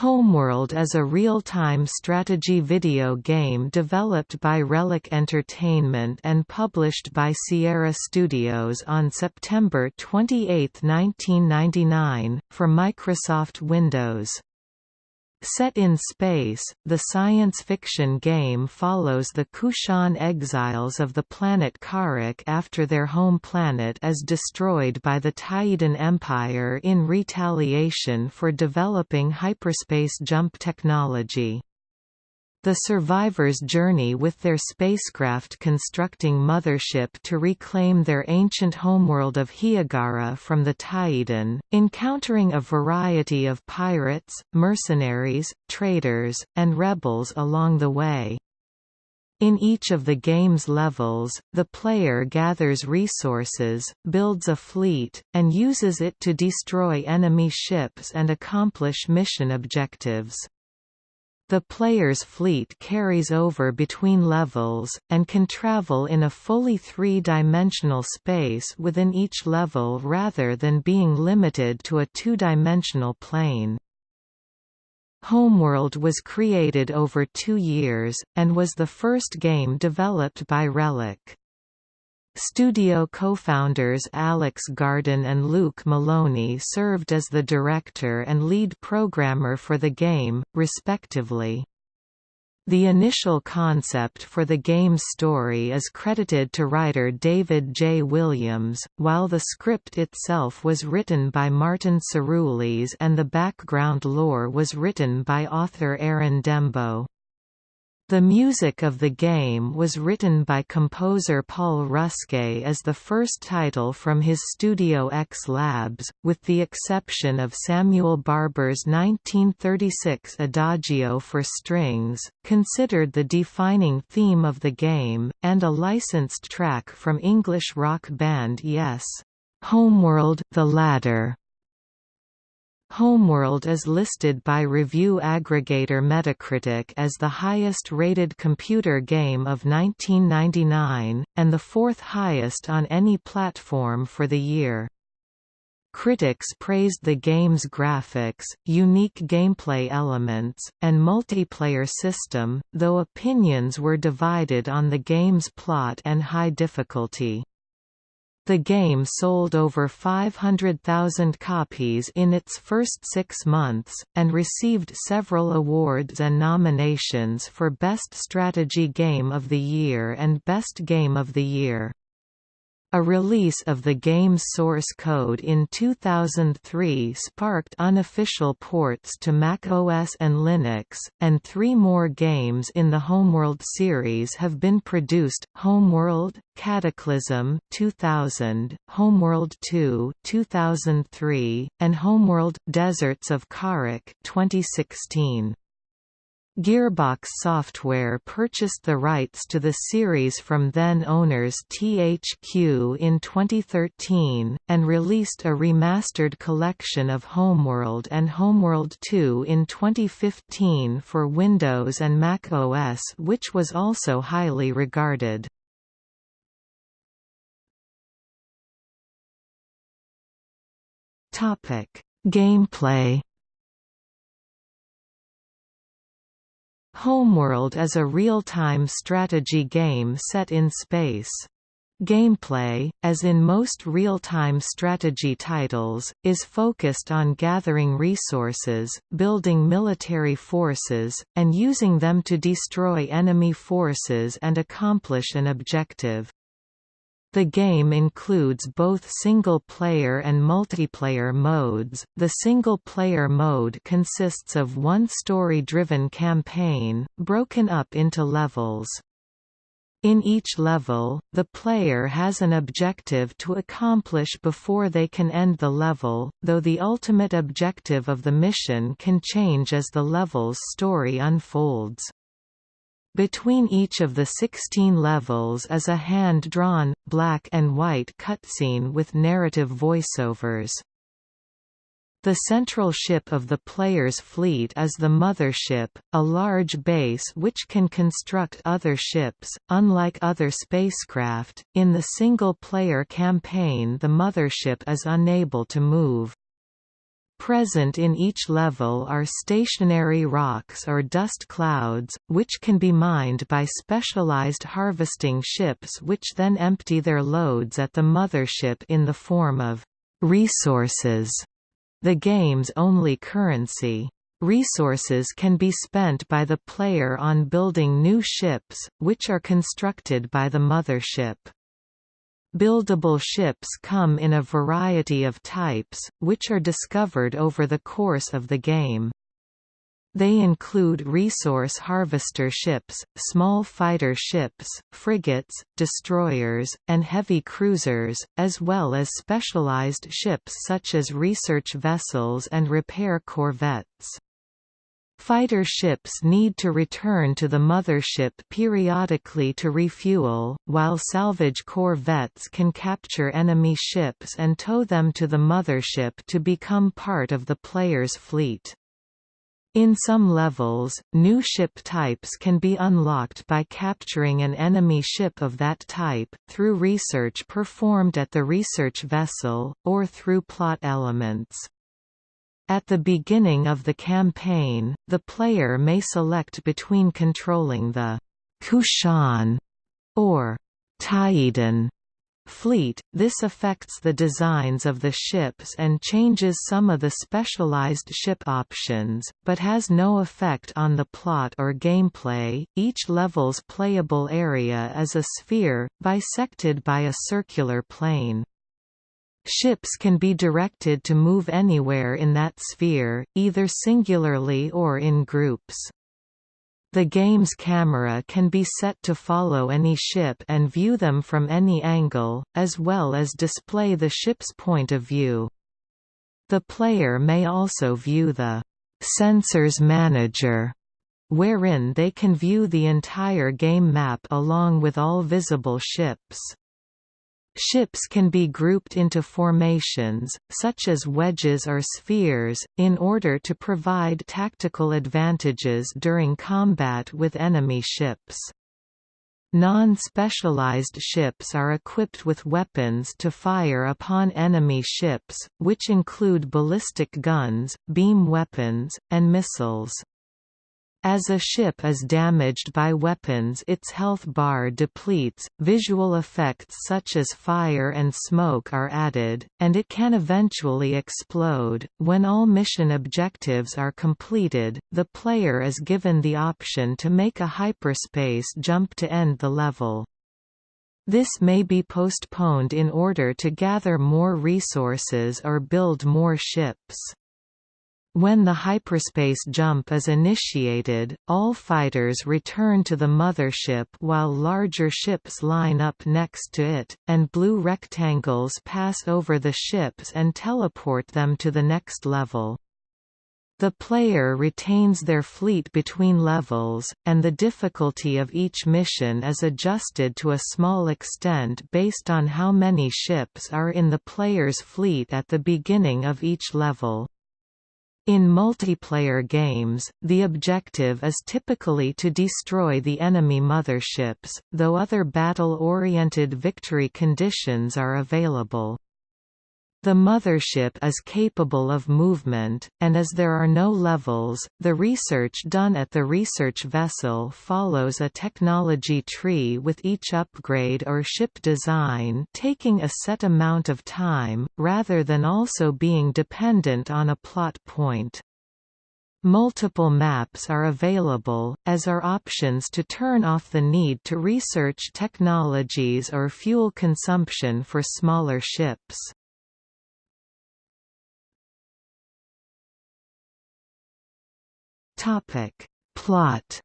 Homeworld is a real-time strategy video game developed by Relic Entertainment and published by Sierra Studios on September 28, 1999, for Microsoft Windows. Set in space, the science fiction game follows the Kushan exiles of the planet Kharak after their home planet is destroyed by the Taiidan Empire in retaliation for developing hyperspace jump technology. The survivors journey with their spacecraft constructing mothership to reclaim their ancient homeworld of Hiigara from the Taiidan, encountering a variety of pirates, mercenaries, traders, and rebels along the way. In each of the game's levels, the player gathers resources, builds a fleet, and uses it to destroy enemy ships and accomplish mission objectives. The player's fleet carries over between levels, and can travel in a fully three-dimensional space within each level rather than being limited to a two-dimensional plane. Homeworld was created over two years, and was the first game developed by Relic. Studio co-founders Alex Garden and Luke Moloney served as the director and lead programmer for the game, respectively. The initial concept for the game's story is credited to writer David J. Williams, while the script itself was written by Martin Cirulis and the background lore was written by author Arinn Dembo. The music of the game was written by composer Paul Ruskay as the first title from his Studio X Labs, with the exception of Samuel Barber's 1936 Adagio for strings, considered the defining theme of the game, and a licensed track from English rock band Yes. Homeworld, the Ladder. Homeworld is listed by review aggregator Metacritic as the highest-rated computer game of 1999, and the fourth highest on any platform for the year. Critics praised the game's graphics, unique gameplay elements, and multiplayer system, though opinions were divided on the game's plot and high difficulty. The game sold over 500,000 copies in its first six months, and received several awards and nominations for Best Strategy Game of the Year and Best Game of the Year. A release of the game's source code in 2003 sparked unofficial ports to Mac OS and Linux, and three more games in the Homeworld series have been produced, Homeworld, Cataclysm 2000, Homeworld 2 2003, and Homeworld – Deserts of Kharak 2016. Gearbox Software purchased the rights to the series from then-owners THQ in 2013, and released a remastered collection of Homeworld and Homeworld 2 in 2015 for Windows and Mac OS which was also highly regarded. Gameplay Homeworld is a real-time strategy game set in space. Gameplay, as in most real-time strategy titles, is focused on gathering resources, building military forces, and using them to destroy enemy forces and accomplish an objective. The game includes both single-player and multiplayer modes. The single-player mode consists of one story-driven campaign, broken up into levels. In each level, the player has an objective to accomplish before they can end the level, though the ultimate objective of the mission can change as the level's story unfolds. Between each of the 16 levels is a hand-drawn, black and white cutscene with narrative voiceovers. The central ship of the player's fleet is the Mothership, a large base which can construct other ships. Unlike other spacecraft, in the single player campaign the Mothership is unable to move. Present in each level are stationary rocks or dust clouds, which can be mined by specialized harvesting ships which then empty their loads at the mothership in the form of resources, the game's only currency. Resources can be spent by the player on building new ships, which are constructed by the mothership. Buildable ships come in a variety of types, which are discovered over the course of the game. They include resource harvester ships, small fighter ships, frigates, destroyers, and heavy cruisers, as well as specialized ships such as research vessels and repair corvettes. Fighter ships need to return to the mothership periodically to refuel, while salvage corvettes can capture enemy ships and tow them to the mothership to become part of the player's fleet. In some levels, new ship types can be unlocked by capturing an enemy ship of that type, through research performed at the research vessel, or through plot elements. At the beginning of the campaign, the player may select between controlling the Kushan or Taiidan fleet, this affects the designs of the ships and changes some of the specialized ship options, but has no effect on the plot or gameplay. Each level's playable area is a sphere, bisected by a circular plane. Ships can be directed to move anywhere in that sphere, either singularly or in groups. The game's camera can be set to follow any ship and view them from any angle, as well as display the ship's point of view. The player may also view the Sensors Manager, wherein they can view the entire game map along with all visible ships. Ships can be grouped into formations, such as wedges or spheres, in order to provide tactical advantages during combat with enemy ships. Non-specialized ships are equipped with weapons to fire upon enemy ships, which include ballistic guns, beam weapons, and missiles. As a ship is damaged by weapons its health bar depletes, visual effects such as fire and smoke are added, and it can eventually explode. When all mission objectives are completed, the player is given the option to make a hyperspace jump to end the level. This may be postponed in order to gather more resources or build more ships. When the hyperspace jump is initiated, all fighters return to the mothership while larger ships line up next to it, and blue rectangles pass over the ships and teleport them to the next level. The player retains their fleet between levels, and the difficulty of each mission is adjusted to a small extent based on how many ships are in the player's fleet at the beginning of each level. In multiplayer games, the objective is typically to destroy the enemy motherships, though other battle-oriented victory conditions are available. The mothership is capable of movement, and as there are no levels, the research done at the research vessel follows a technology tree with each upgrade or ship design taking a set amount of time, rather than also being dependent on a plot point. Multiple maps are available, as are options to turn off the need to research technologies or fuel consumption for smaller ships. Topic. Plot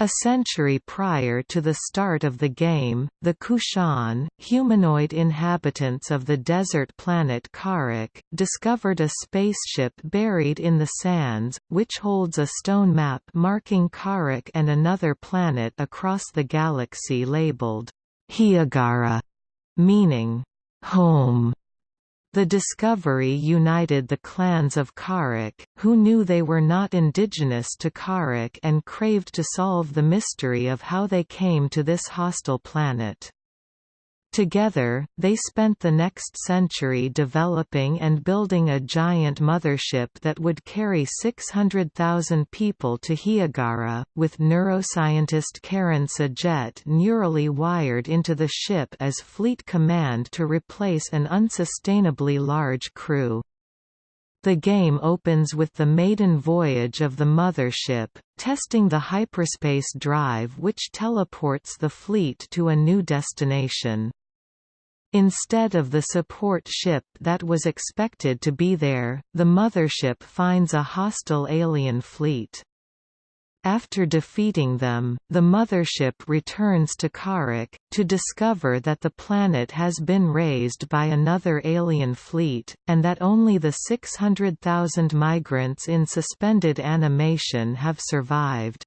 A century prior to the start of the game, the Kushan, humanoid inhabitants of the desert planet Kharak, discovered a spaceship buried in the sands, which holds a stone map marking Kharak and another planet across the galaxy labeled Hiigara, meaning home. The discovery united the clans of Kharak, who knew they were not indigenous to Kharak and craved to solve the mystery of how they came to this hostile planet. Together, they spent the next century developing and building a giant mothership that would carry 600,000 people to Hiigara, with neuroscientist Karan S'jet neurally wired into the ship as fleet command to replace an unsustainably large crew. The game opens with the maiden voyage of the mothership, testing the hyperspace drive which teleports the fleet to a new destination. Instead of the support ship that was expected to be there, the mothership finds a hostile alien fleet. After defeating them, the mothership returns to Kharak, to discover that the planet has been razed by another alien fleet, and that only the 600,000 migrants in suspended animation have survived.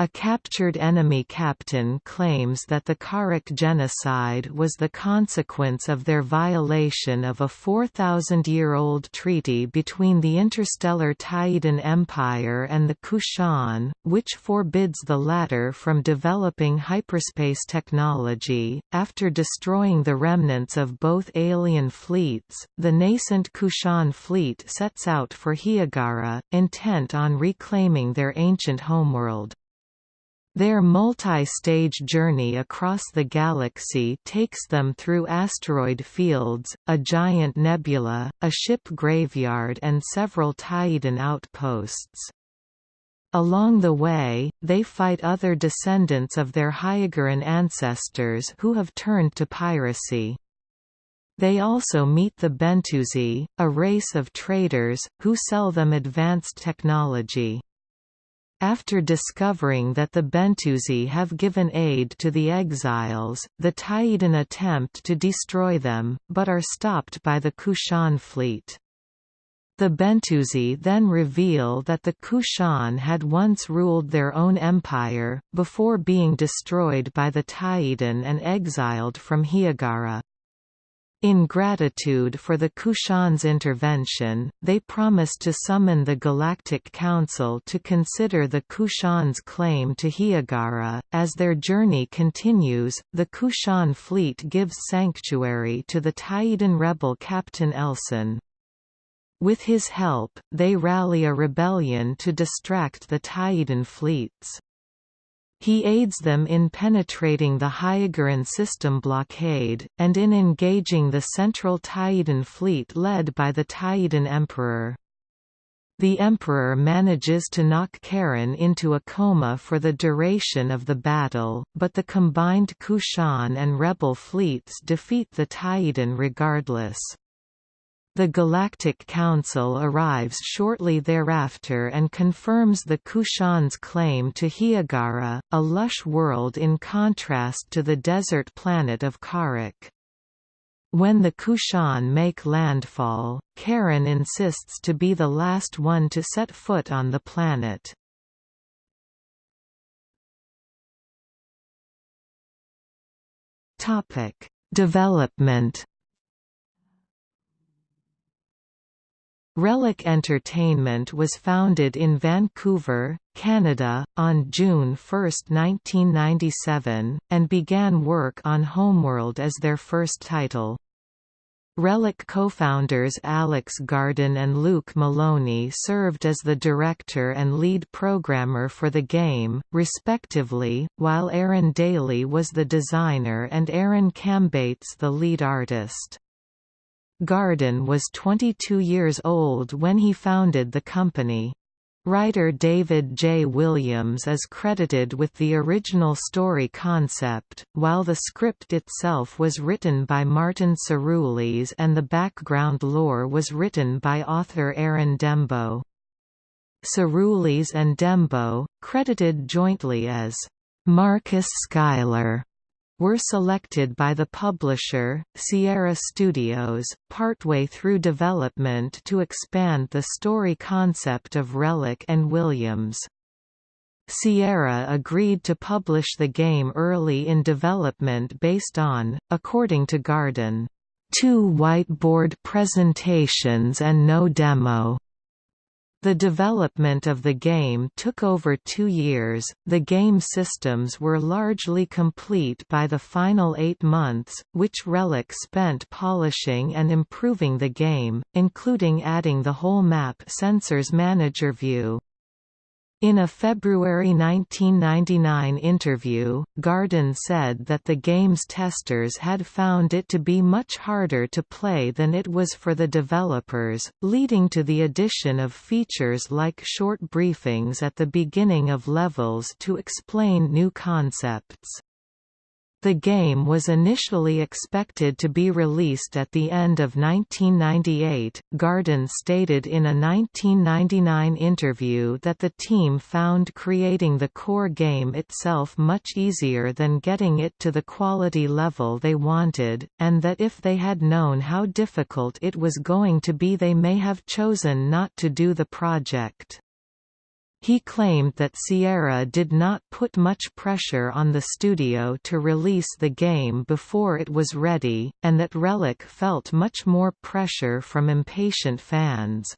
A captured enemy captain claims that the Kharak genocide was the consequence of their violation of a 4,000-year-old treaty between the interstellar Taiidan Empire and the Kushan, which forbids the latter from developing hyperspace technology. After destroying the remnants of both alien fleets, the nascent Kushan fleet sets out for Hiigara, intent on reclaiming their ancient homeworld. Their multi-stage journey across the galaxy takes them through asteroid fields, a giant nebula, a ship graveyard and several Taiidan outposts. Along the way, they fight other descendants of their Hiigaran ancestors who have turned to piracy. They also meet the Bentusi, a race of traders, who sell them advanced technology. After discovering that the Bentusi have given aid to the exiles, the Taiidan attempt to destroy them, but are stopped by the Kushan fleet. The Bentusi then reveal that the Kushan had once ruled their own empire, before being destroyed by the Taiidan and exiled from Hiigara. In gratitude for the Kushan's intervention, they promise to summon the Galactic Council to consider the Kushan's claim to Hiigara. As their journey continues, the Kushan fleet gives sanctuary to the Taiidan rebel Captain Elson. With his help, they rally a rebellion to distract the Taiidan fleets. He aids them in penetrating the Hiigaran system blockade, and in engaging the central Taiidan fleet led by the Taiidan Emperor. The Emperor manages to knock Karan into a coma for the duration of the battle, but the combined Kushan and rebel fleets defeat the Taiidan regardless. The Galactic Council arrives shortly thereafter and confirms the Kushan's claim to Hiigara, a lush world in contrast to the desert planet of Kharak. When the Kushan make landfall, Karan insists to be the last one to set foot on the planet. Development Relic Entertainment was founded in Vancouver, Canada, on June 1, 1997, and began work on Homeworld as their first title. Relic co-founders Alex Garden and Luke Moloney served as the director and lead programmer for the game, respectively, while Aaron Daly was the designer and Aaron Kambeitz the lead artist. Garden was 22 years old when he founded the company. Writer David J. Williams is credited with the original story concept, while the script itself was written by Martin Cirulis and the background lore was written by author Arinn Dembo. Cirulis and Dembo, credited jointly as Marcus Schuyler were selected by the publisher, Sierra Studios, partway through development to expand the story concept of Relic and Williams. Sierra agreed to publish the game early in development based on, according to Garden, two whiteboard presentations and no demo. The development of the game took over two years, the game systems were largely complete by the final eight months, which Relic spent polishing and improving the game, including adding the whole map sensors manager view. In a February 1999 interview, Garden said that the game's testers had found it to be much harder to play than it was for the developers, leading to the addition of features like short briefings at the beginning of levels to explain new concepts. The game was initially expected to be released at the end of 1998. Garden stated in a 1999 interview that the team found creating the core game itself much easier than getting it to the quality level they wanted, and that if they had known how difficult it was going to be, they may have chosen not to do the project. He claimed that Sierra did not put much pressure on the studio to release the game before it was ready, and that Relic felt much more pressure from impatient fans.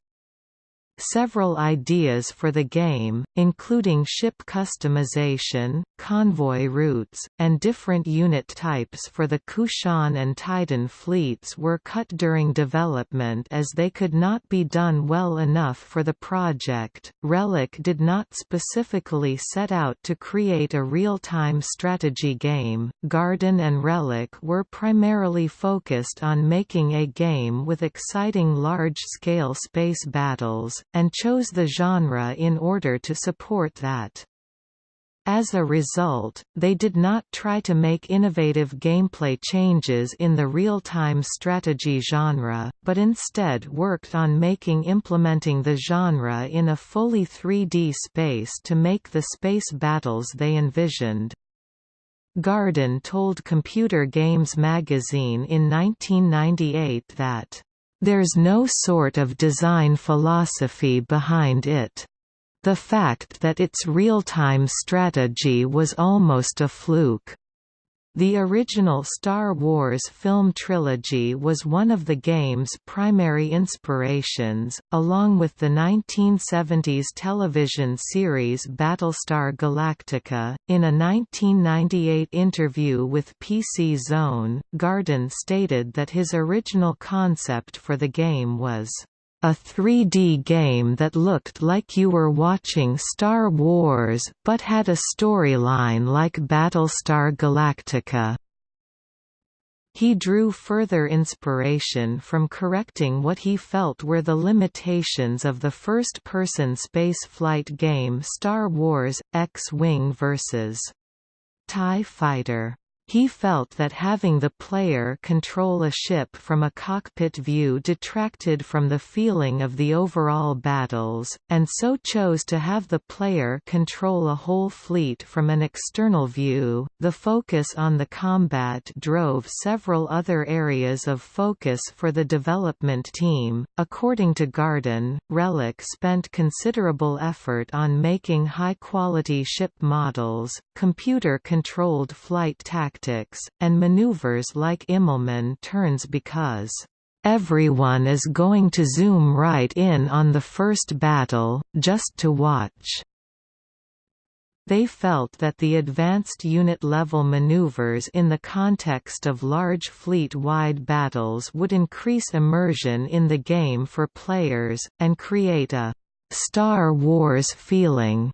Several ideas for the game, including ship customization, convoy routes, and different unit types for the Kushan and Taiidan fleets were cut during development as they could not be done well enough for the project. Relic did not specifically set out to create a real-time strategy game. Garden and Relic were primarily focused on making a game with exciting large-scale space battles, and chose the genre in order to support that. As a result, they did not try to make innovative gameplay changes in the real-time strategy genre, but instead worked on making implementing the genre in a fully 3D space to make the space battles they envisioned. Garden told Computer Games magazine in 1998 that there's no sort of design philosophy behind it. The fact that its real-time strategy was almost a fluke. The original Star Wars film trilogy was one of the game's primary inspirations, along with the 1970s television series Battlestar Galactica. In a 1998 interview with PC Zone, Garden stated that his original concept for the game was a 3D game that looked like you were watching Star Wars but had a storyline like Battlestar Galactica. He drew further inspiration from correcting what he felt were the limitations of the first-person spaceflight game Star Wars – X-Wing vs. TIE Fighter. He felt that having the player control a ship from a cockpit view detracted from the feeling of the overall battles, and so chose to have the player control a whole fleet from an external view. The focus on the combat drove several other areas of focus for the development team. According to Garden, Relic spent considerable effort on making high quality ship models, computer controlled flight tactics tactics, and maneuvers like Immelmann turns because everyone is going to zoom right in on the first battle, just to watch. They felt that the advanced unit-level maneuvers in the context of large fleet-wide battles would increase immersion in the game for players, and create a «Star Wars» feeling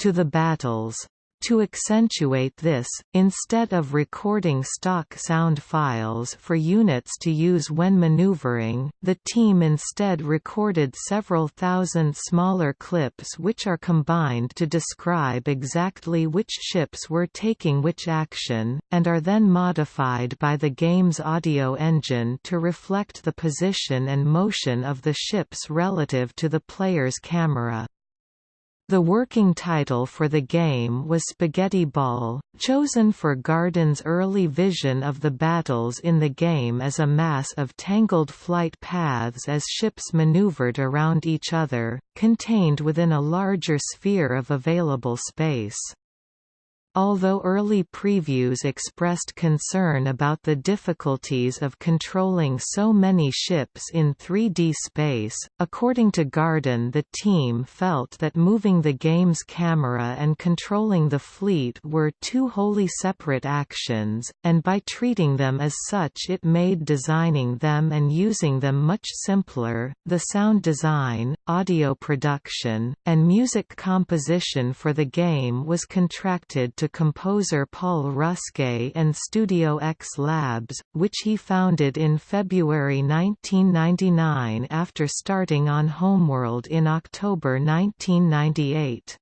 to the battles. To accentuate this, instead of recording stock sound files for units to use when maneuvering, the team instead recorded several thousand smaller clips which are combined to describe exactly which ships were taking which action, and are then modified by the game's audio engine to reflect the position and motion of the ships relative to the player's camera. The working title for the game was Spaghetti Ball, chosen for Garden's early vision of the battles in the game as a mass of tangled flight paths as ships maneuvered around each other, contained within a larger sphere of available space. Although early previews expressed concern about the difficulties of controlling so many ships in 3D space, according to Garden the team felt that moving the game's camera and controlling the fleet were two wholly separate actions, and by treating them as such it made designing them and using them much simpler. The sound design, audio production, and music composition for the game was contracted to composer Paul Ruskay and Studio X Labs, which he founded in February 1999 after starting on Homeworld in October 1998.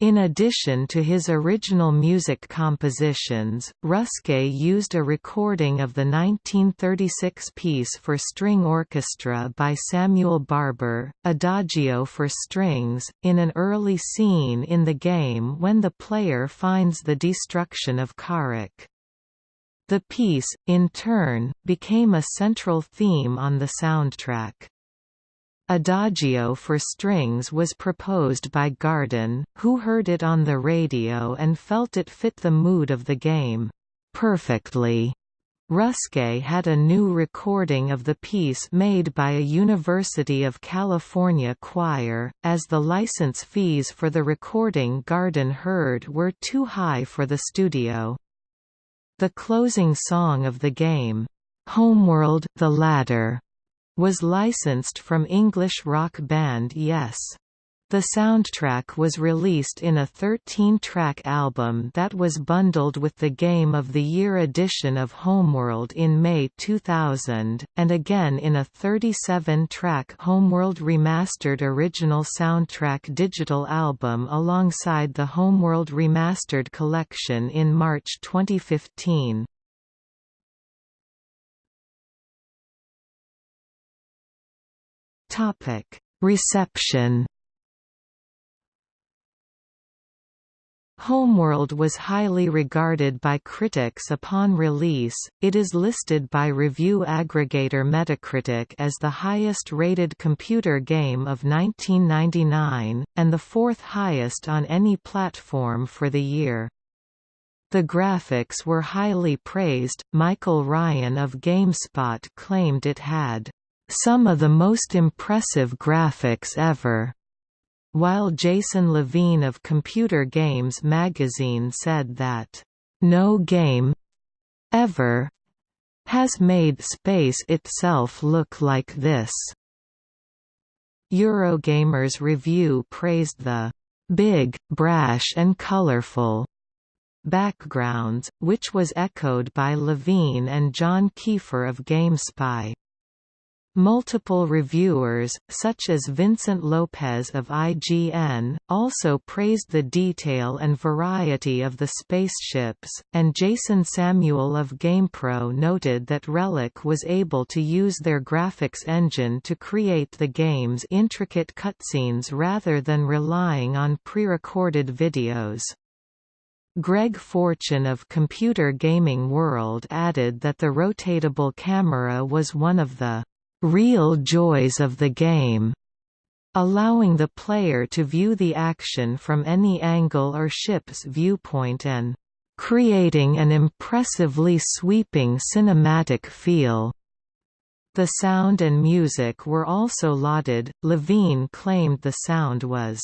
In addition to his original music compositions, Ruskay used a recording of the 1936 piece for string orchestra by Samuel Barber, Adagio for strings, in an early scene in the game when the player finds the destruction of Kharak. The piece, in turn, became a central theme on the soundtrack. Adagio for strings was proposed by Garden, who heard it on the radio and felt it fit the mood of the game perfectly. Ruskay had a new recording of the piece made by a University of California choir, as the license fees for the recording Garden heard were too high for the studio. The closing song of the game, Homeworld the Ladder, was licensed from English rock band Yes. The soundtrack was released in a 13-track album that was bundled with the Game of the Year edition of Homeworld in May 2000, and again in a 37-track Homeworld Remastered original soundtrack digital album alongside the Homeworld Remastered collection in March 2015. Topic: Reception. Homeworld was highly regarded by critics upon release. It is listed by review aggregator Metacritic as the highest-rated computer game of 1999 and the fourth highest on any platform for the year. The graphics were highly praised. Michael Ryan of GameSpot claimed it had some of the most impressive graphics ever, while Jason Levine of Computer Games magazine said that, no game ever has made space itself look like this. Eurogamer's review praised the big, brash and colorful backgrounds, which was echoed by Levine and John Kiefer of GameSpy. Multiple reviewers, such as Vincent Lopez of IGN, also praised the detail and variety of the spaceships, and Jason Samuel of GamePro noted that Relic was able to use their graphics engine to create the game's intricate cutscenes rather than relying on pre-recorded videos. Greg Fortune of Computer Gaming World added that the rotatable camera was one of the real joys of the game, allowing the player to view the action from any angle or ship's viewpoint and creating an impressively sweeping cinematic feel. The sound and music were also lauded. Levine claimed the sound was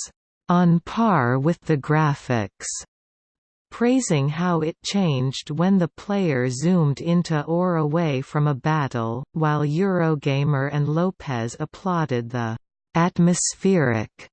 on par with the graphics praising how it changed when the player zoomed into or away from a battle, while Eurogamer and Lopez applauded the atmospheric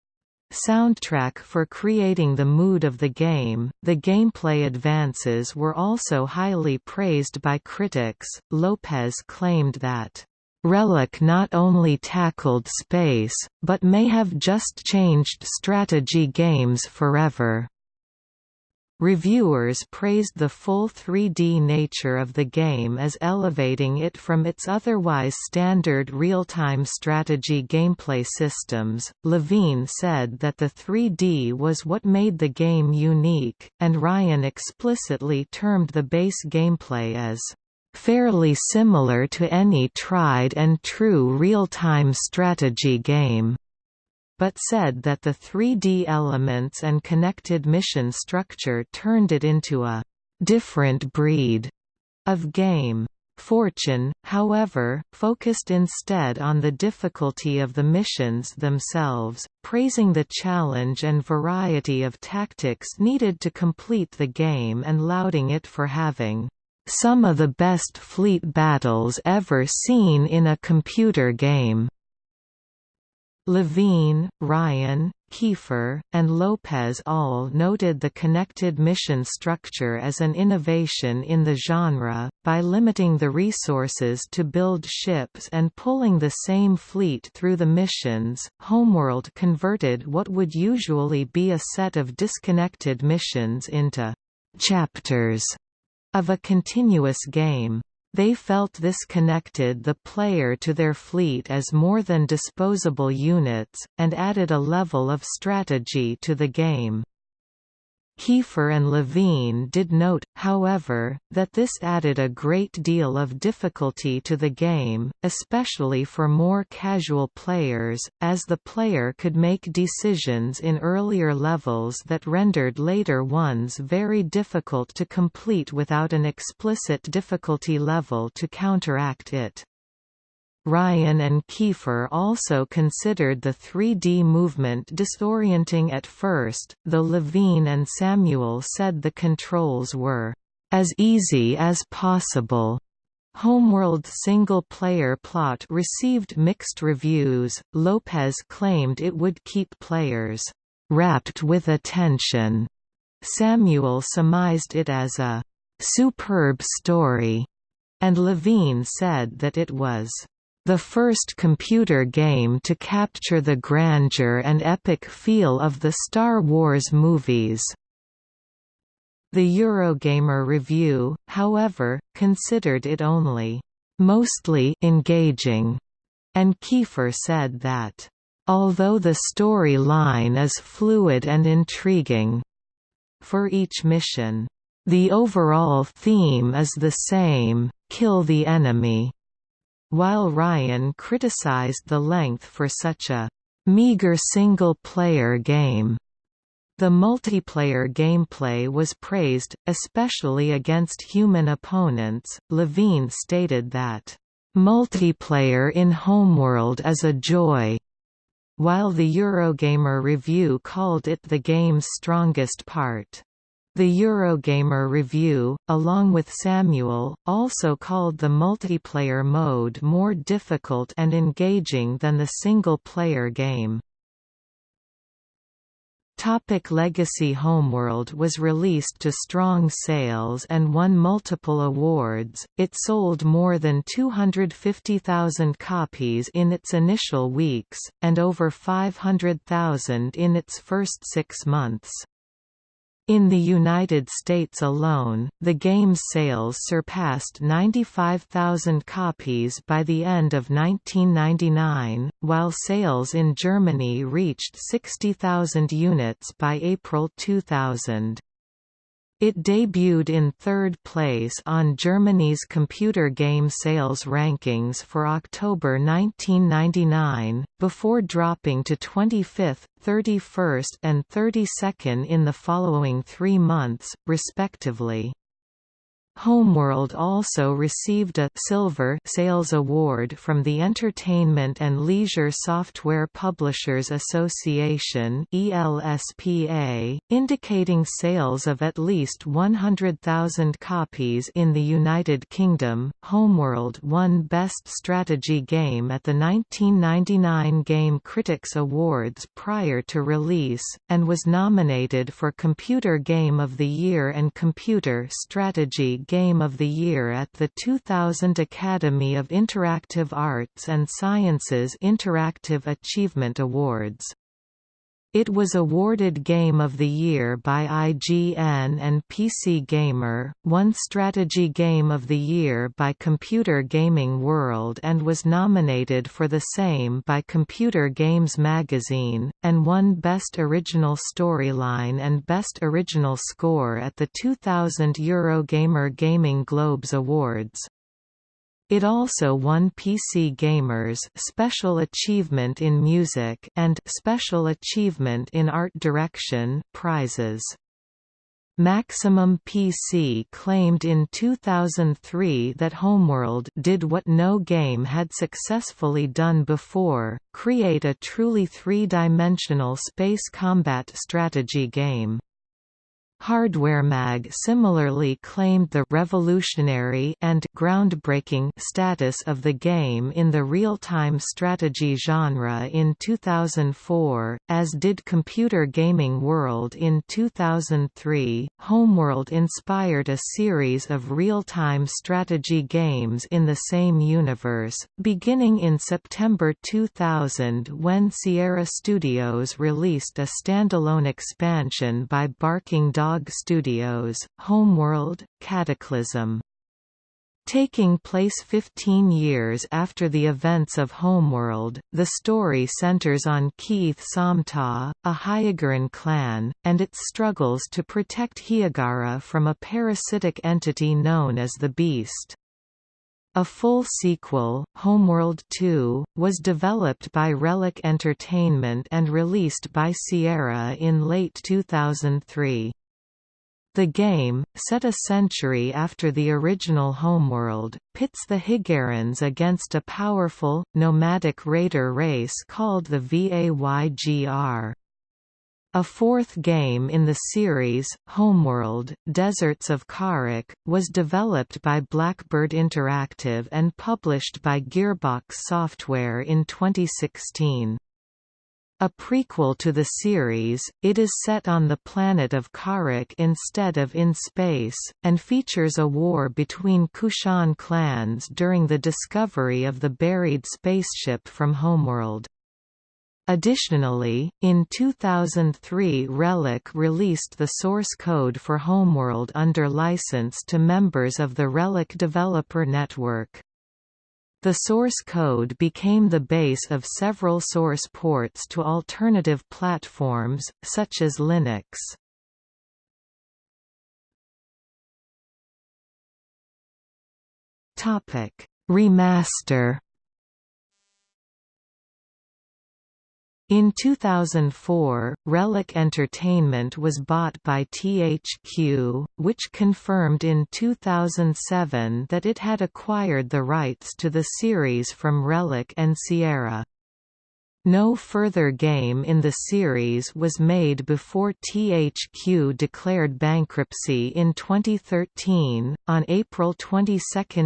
soundtrack for creating the mood of the game. The gameplay advances were also highly praised by critics. Lopez claimed that Relic not only tackled space, but may have just changed strategy games forever. Reviewers praised the full 3D nature of the game as elevating it from its otherwise standard real-time strategy gameplay systems. Levine said that the 3D was what made the game unique, and Ryan explicitly termed the base gameplay as fairly similar to any tried and true real-time strategy game. But said that the 3D elements and connected mission structure turned it into a different breed of game. Fortune, however, focused instead on the difficulty of the missions themselves, praising the challenge and variety of tactics needed to complete the game and lauding it for having some of the best fleet battles ever seen in a computer game. Levine, Ryan, Kiefer, and Lopez all noted the connected mission structure as an innovation in the genre, by limiting the resources to build ships and pulling the same fleet through the missions. Homeworld converted what would usually be a set of disconnected missions into chapters of a continuous game. They felt this connected the player to their fleet as more than disposable units, and added a level of strategy to the game. Kiefer and Levine did note, however, that this added a great deal of difficulty to the game, especially for more casual players, as the player could make decisions in earlier levels that rendered later ones very difficult to complete without an explicit difficulty level to counteract it. Ryan and Kiefer also considered the 3D movement disorienting at first, though Levine and Samuel said the controls were as easy as possible. Homeworld's single-player plot received mixed reviews. Lopez claimed it would keep players wrapped with attention. Samuel surmised it as a superb story, and Levine said that it was the first computer game to capture the grandeur and epic feel of the Star Wars movies. The Eurogamer review, however, considered it only mostly engaging, and Kiefer said that, although the story line is fluid and intriguing for each mission, the overall theme is the same, kill the enemy while Ryan criticized the length for such a meager single-player game. The multiplayer gameplay was praised, especially against human opponents. Levine stated that, Multiplayer in Homeworld is a joy, while the Eurogamer review called it the game's strongest part. The Eurogamer review, along with Samuel, also called the multiplayer mode more difficult and engaging than the single-player game. Topic Legacy Homeworld was released to strong sales and won multiple awards, it sold more than 250,000 copies in its initial weeks, and over 500,000 in its first six months. In the United States alone, the game's sales surpassed 95,000 copies by the end of 1999, while sales in Germany reached 60,000 units by April 2000. It debuted in third place on Germany's computer game sales rankings for October 1999, before dropping to 25th, 31st and 32nd in the following three months, respectively. Homeworld also received a Silver Sales Award from the Entertainment and Leisure Software Publishers Association (ELSPA), indicating sales of at least 100,000 copies in the United Kingdom. Homeworld won Best Strategy Game at the 1999 Game Critics Awards prior to release, and was nominated for Computer Game of the Year and Computer Strategy Game of the Year at the 2000 Academy of Interactive Arts and Sciences Interactive Achievement Awards. It was awarded Game of the Year by IGN and PC Gamer, won Strategy Game of the Year by Computer Gaming World and was nominated for the same by Computer Games Magazine, and won Best Original Storyline and Best Original Score at the 2000 Eurogamer Gaming Globes Awards. It also won PC Gamer's Special Achievement in Music and Special Achievement in Art Direction prizes. Maximum PC claimed in 2003 that Homeworld did what no game had successfully done before, create a truly three-dimensional space combat strategy game. HardwareMag similarly claimed the «revolutionary» and «groundbreaking» status of the game in the real-time strategy genre in 2004, as did Computer Gaming World in 2003. Homeworld inspired a series of real-time strategy games in the same universe, beginning in September 2000 when Sierra Studios released a standalone expansion by Barking Dog Dog Studios, Homeworld, Cataclysm. Taking place 15 years after the events of Homeworld, the story centers on Kiith Somtaw, a Hiigaran clan, and its struggles to protect Hiigara from a parasitic entity known as the Beast. A full sequel, Homeworld 2, was developed by Relic Entertainment and released by Sierra in late 2003. The game, set a century after the original Homeworld, pits the Hiigarans against a powerful, nomadic raider race called the Vaygr. A fourth game in the series, Homeworld, Deserts of Kharak, was developed by Blackbird Interactive and published by Gearbox Software in 2016. A prequel to the series, it is set on the planet of Kharak instead of in space, and features a war between Kushan clans during the discovery of the buried spaceship from Homeworld. Additionally, in 2003 Relic released the source code for Homeworld under license to members of the Relic Developer Network. The source code became the base of several source ports to alternative platforms, such as Linux. Remaster In 2004, Relic Entertainment was bought by THQ, which confirmed in 2007 that it had acquired the rights to the series from Relic and Sierra. No further game in the series was made before THQ declared bankruptcy in 2013. On April 22,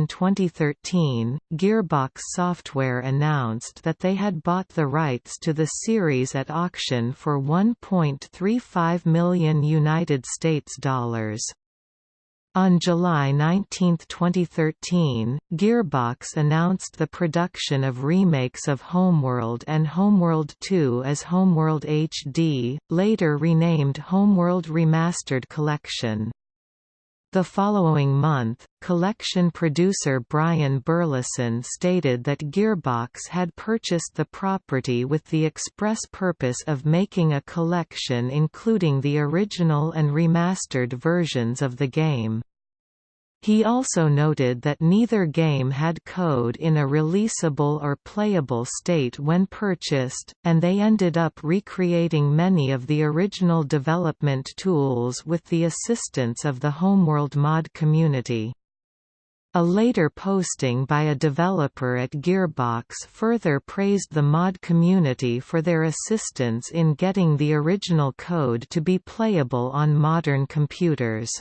2013, Gearbox Software announced that they had bought the rights to the series at auction for 1.35 million United States dollars. On July 19, 2013, Gearbox announced the production of remakes of Homeworld and Homeworld 2 as Homeworld HD, later renamed Homeworld Remastered Collection. The following month, collection producer Brian Burleson stated that Gearbox had purchased the property with the express purpose of making a collection including the original and remastered versions of the game. He also noted that neither game had code in a releasable or playable state when purchased, and they ended up recreating many of the original development tools with the assistance of the Homeworld mod community. A later posting by a developer at Gearbox further praised the mod community for their assistance in getting the original code to be playable on modern computers.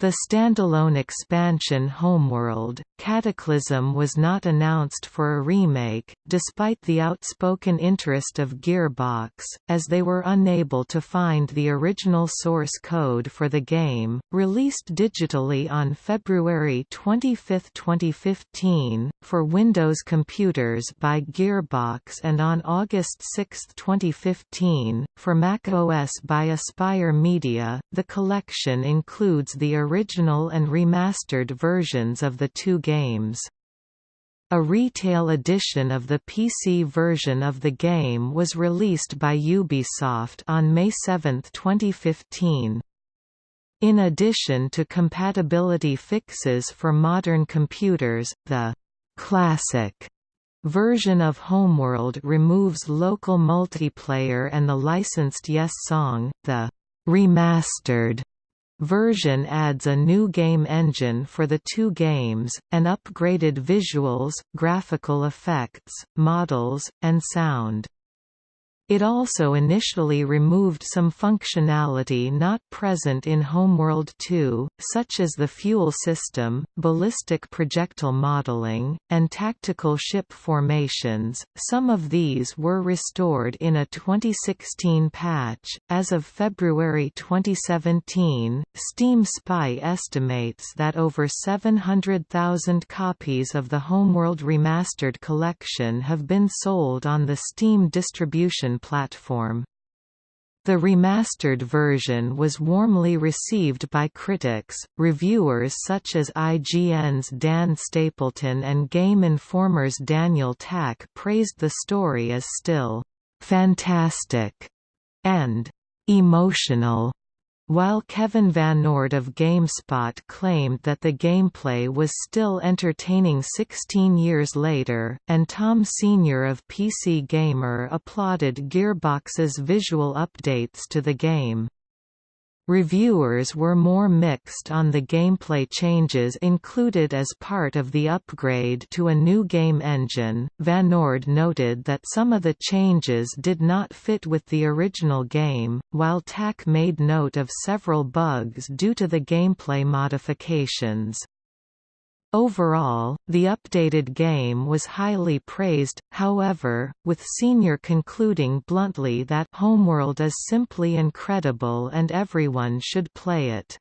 The standalone expansion Homeworld, Cataclysm was not announced for a remake, despite the outspoken interest of Gearbox, as they were unable to find the original source code for the game. Released digitally on February 25, 2015, for Windows computers by Gearbox and on August 6, 2015, for Mac OS by Aspyr Media, the collection includes the original and remastered versions of the two games. A retail edition of the PC version of the game was released by Ubisoft on May 7, 2015. In addition to compatibility fixes for modern computers, the «classic» version of Homeworld removes local multiplayer and the licensed Yes song, the «remastered» version adds a new game engine for the two games, and upgraded visuals, graphical effects, models, and sound. It also initially removed some functionality not present in Homeworld 2, such as the fuel system, ballistic projectile modeling, and tactical ship formations. Some of these were restored in a 2016 patch. As of February 2017, Steam Spy estimates that over 700,000 copies of the Homeworld Remastered collection have been sold on the Steam distribution platform. The remastered version was warmly received by critics. Reviewers such as IGN's Dan Stapleton and Game Informer's Daniel Tack praised the story as still fantastic and emotional. While Kevin VanOrd of GameSpot claimed that the gameplay was still entertaining 16 years later, and Tom Senior of PC Gamer applauded Gearbox's visual updates to the game. Reviewers were more mixed on the gameplay changes included as part of the upgrade to a new game engine. VanOrd noted that some of the changes did not fit with the original game, while Tack made note of several bugs due to the gameplay modifications. Overall, the updated game was highly praised, however, with Senior concluding bluntly that Homeworld is simply incredible and everyone should play it.